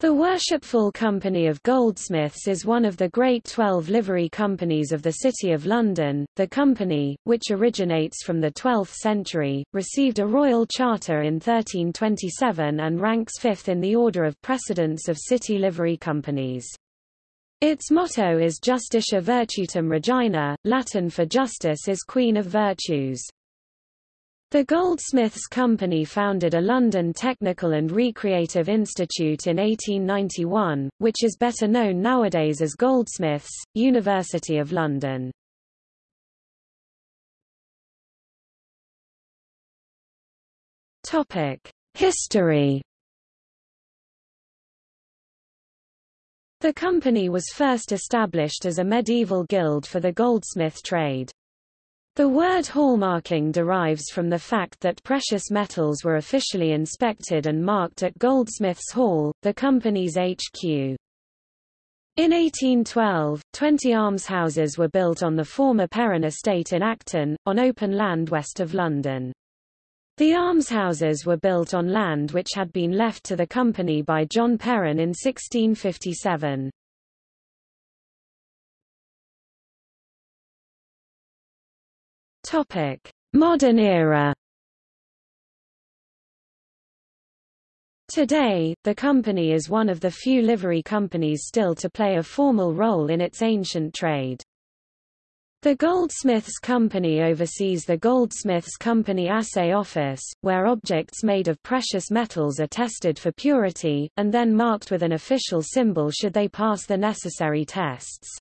The Worshipful Company of Goldsmiths is one of the Great Twelve livery companies of the City of London. The company, which originates from the 12th century, received a royal charter in 1327 and ranks fifth in the order of precedence of city livery companies. Its motto is Justitia Virtutum Regina, Latin for Justice is Queen of Virtues. The Goldsmiths Company founded a London Technical and Recreative Institute in 1891, which is better known nowadays as Goldsmiths, University of London. History The company was first established as a medieval guild for the goldsmith trade. The word hallmarking derives from the fact that precious metals were officially inspected and marked at Goldsmiths Hall, the company's HQ. In 1812, 20 almshouses were built on the former Perryn estate in Acton, on open land west of London. The almshouses were built on land which had been left to the company by John Perryn in 1657. Topic: Modern era. Today, the company is one of the few livery companies still to play a formal role in its ancient trade. The Goldsmiths Company oversees the Goldsmiths Company Assay Office, where objects made of precious metals are tested for purity, and then marked with an official symbol should they pass the necessary tests.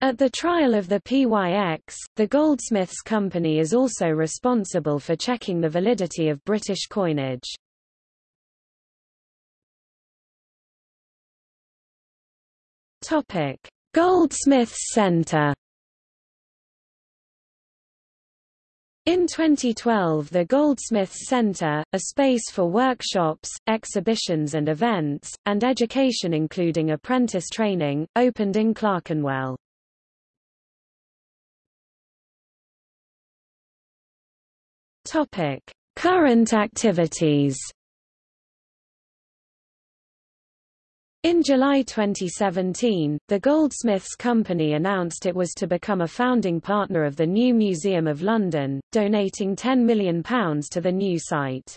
At the trial of the PYX, the Goldsmiths Company is also responsible for checking the validity of British coinage. Topic: Goldsmiths Centre. In 2012 the Goldsmiths Centre, a space for workshops, exhibitions and events, and education including apprentice training, opened in Clerkenwell. Topic: Current activities. In July 2017, the Goldsmiths Company announced it was to become a founding partner of the new Museum of London, donating £10 million to the new site.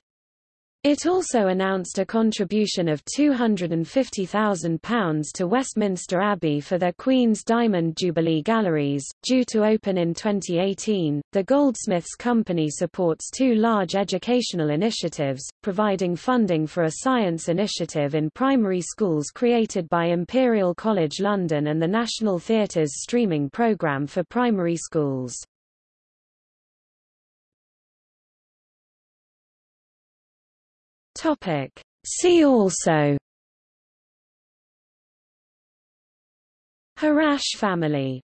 It also announced a contribution of £250,000 to Westminster Abbey for their Queen's Diamond Jubilee Galleries, due to open in 2018. The Goldsmiths Company supports two large educational initiatives, providing funding for a science initiative in primary schools created by Imperial College London and the National Theatre's streaming programme for primary schools. Topic. See also Harache family